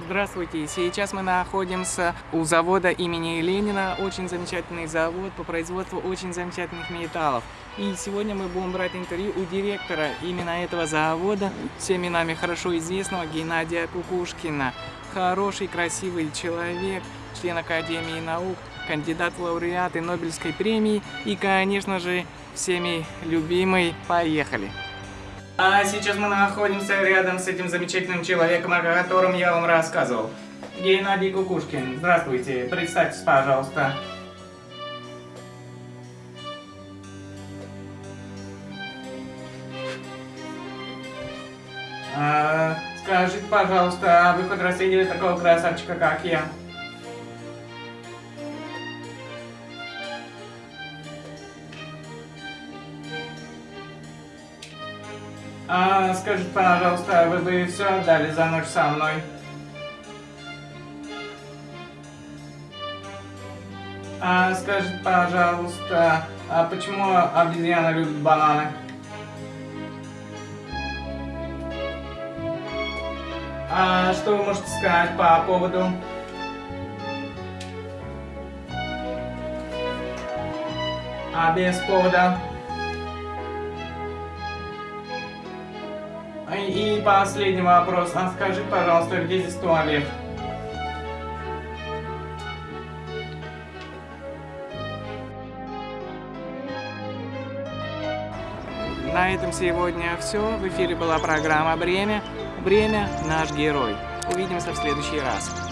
Здравствуйте, сейчас мы находимся у завода имени Ленина, очень замечательный завод по производству очень замечательных металлов. И сегодня мы будем брать интервью у директора именно этого завода, всеми нами хорошо известного Геннадия Кукушкина. Хороший, красивый человек, член Академии наук, кандидат в лауреаты Нобелевской премии и, конечно же, всеми любимый. Поехали! А сейчас мы находимся рядом с этим замечательным человеком, о котором я вам рассказывал. Геннадий Кукушкин. Здравствуйте. Представьтесь, пожалуйста. А, скажите, пожалуйста, а вы хоть такого красавчика, как я? А, скажите, пожалуйста, вы бы все отдали за ночь со мной? А, скажите, пожалуйста, а почему обезьяна любит бананы? А что вы можете сказать по поводу? А без повода? И последний вопрос. А скажи, пожалуйста, где здесь туалет? На этом сегодня все. В эфире была программа «Бремя». Бремя – наш герой. Увидимся в следующий раз.